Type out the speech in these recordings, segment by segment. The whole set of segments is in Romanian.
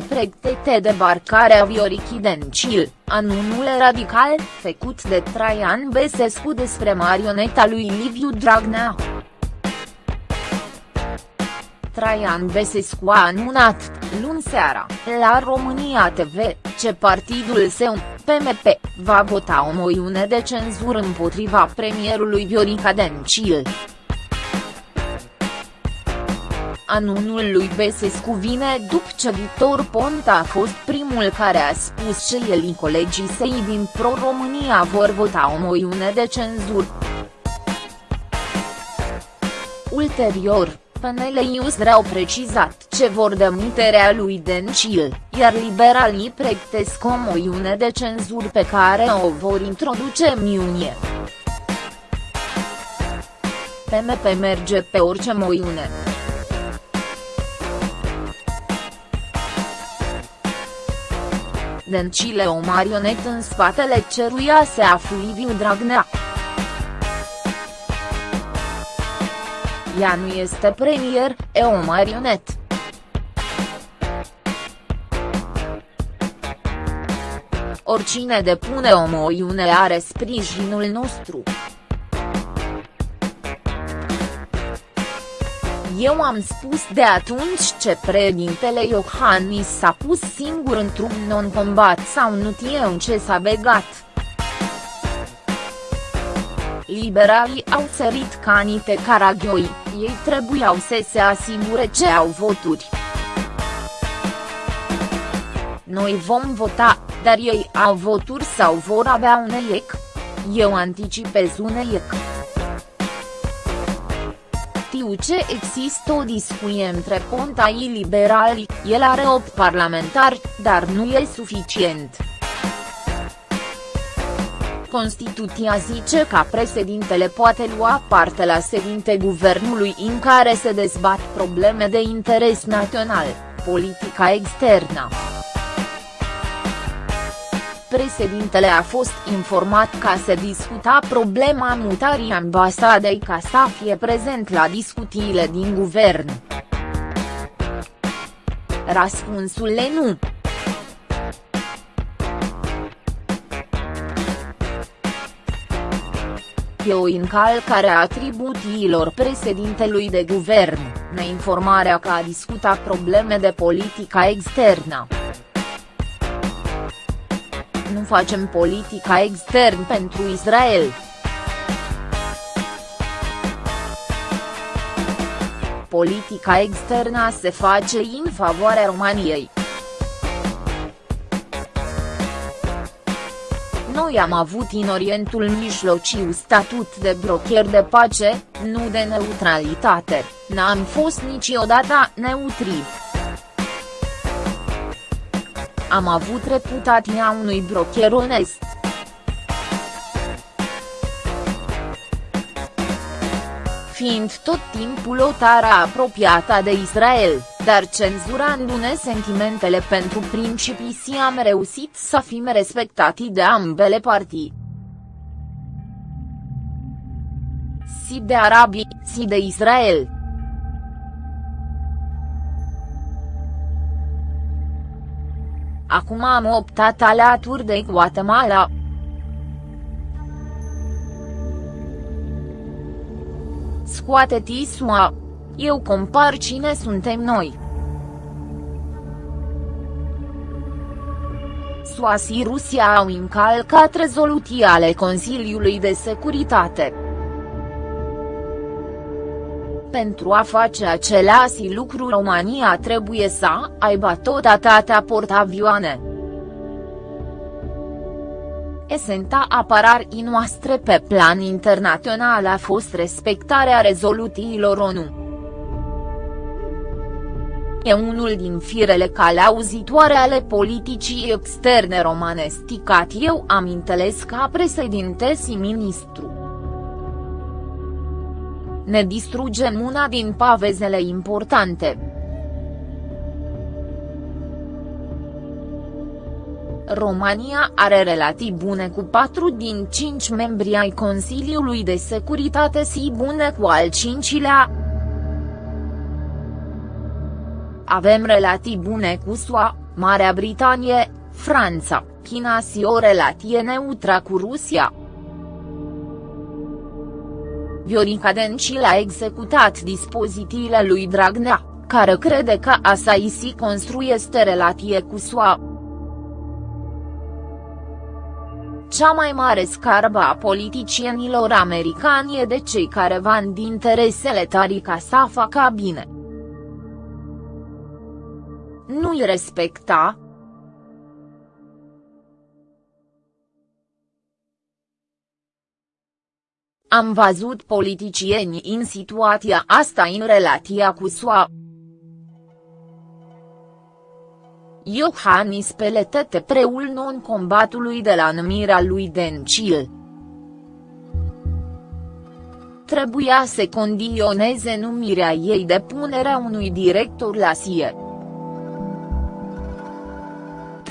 se pregătește debarcarea Vioricii Dencil, anunul radical, făcut de Traian Besescu despre marioneta lui Liviu Dragnea. Traian Besescu a anunțat, luni seara, la România TV, ce partidul său, PMP, va vota o moțiune de cenzură împotriva premierului Viorica Dencil. Anunul lui Besescu vine după ce Victor Ponta a fost primul care a spus că el și colegii săi din Pro-România vor vota o moțiune de cenzură. Ulterior, PNL Iusre au precizat ce vor demiterea lui Dencil, iar liberalii pregătesc o moțiune de cenzură pe care o vor introduce în iunie. PMP merge pe orice moțiune. Dencile o marionetă în spatele ceruia se află Liviu Dragnea. Ea nu este premier, e o marionetă. Oricine depune o moțiune are sprijinul nostru. Eu am spus de atunci ce președintele Iohannis s-a pus singur într-un non-combat sau nu știu ce s-a begat. Liberalii au sărit ca niște caragioi, ei trebuiau să se asigure ce au voturi. Noi vom vota, dar ei au voturi sau vor avea un EIEC? Eu anticipez un EIEC știu ce există o discuție între Ponta și liberali, el are 8 parlamentari, dar nu e suficient. Constituția zice că președintele poate lua parte la sedinte guvernului în care se dezbat probleme de interes național, politica externă președintele a fost informat ca să discuta problema mutării ambasadei ca să fie prezent la discuțiile din guvern. Răspunsul e nu. E o încalcare a atribuțiilor președintelui de guvern, neinformarea că a discutat probleme de politica externă nu facem politica extern pentru Israel. Politica externă se face în favoarea României. Noi am avut în Orientul Mijlociu statut de brocher de pace, nu de neutralitate, n-am fost niciodată neutri. Am avut reputația unui broker onest. Fiind tot timpul o tară apropiată de Israel, dar cenzurându-ne sentimentele pentru principii si am reușit să fim respectati de ambele partii. Si de arabii, si de Israel. Acum am optat alături de Guatemala. Scoate Tisua. Eu compar cine suntem noi. SUA și Rusia au încalcat rezoluții ale Consiliului de Securitate. Pentru a face același lucru România trebuie să aibă tot atâtea portavioane. Esenta apărării noastre pe plan internațional a fost respectarea rezoluțiilor ONU. E unul din firele calauzitoare ale politicii externe romane sticat eu am înțeles ca președinte și ministru ne distrugem una din pavezele importante. România are relații bune cu patru din cinci membri ai Consiliului de Securitate și bune cu al cincilea. Avem relații bune cu SUA, Marea Britanie, Franța, China și o relație neutră cu Rusia. Viorica Dencil a executat dispozițiile lui Dragnea, care crede că Asaisi construiește relație cu SUA. Cea mai mare scarbă a politicienilor americani e de cei care vând interesele tari ca să facă bine. Nu-i respecta, Am văzut politicieni în situația asta în relația cu SUA. Iohannis peletete preul non-combatului de la numirea lui Dencil. Trebuia să condioneze numirea ei de punerea unui director la SIE.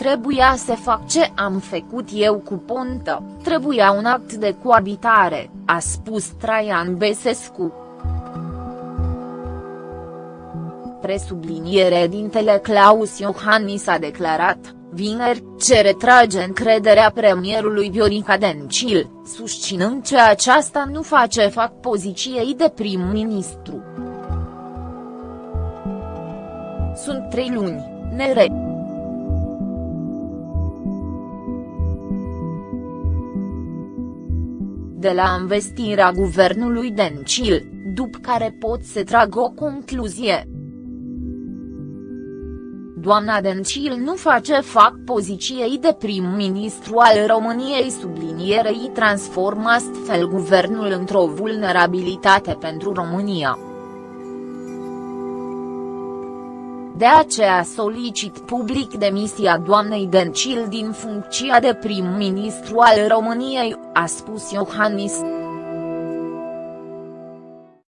Trebuia să fac ce am făcut eu cu Pontă, trebuia un act de coabitare, a spus Traian Besescu. Presubliniere dintele Claus Iohannis a declarat, vineri, ce retrage încrederea premierului Viorica Dencil, susținând că aceasta nu face fac poziției de prim-ministru. Sunt trei luni, nere. De la investirea guvernului Dencil, după care pot să trag o concluzie. Doamna Dencil nu face fac poziției de prim-ministru al României sublinierei transformă astfel guvernul într-o vulnerabilitate pentru România. De aceea solicit public demisia doamnei Dencil din funcția de prim-ministru al României, a spus Iohannis.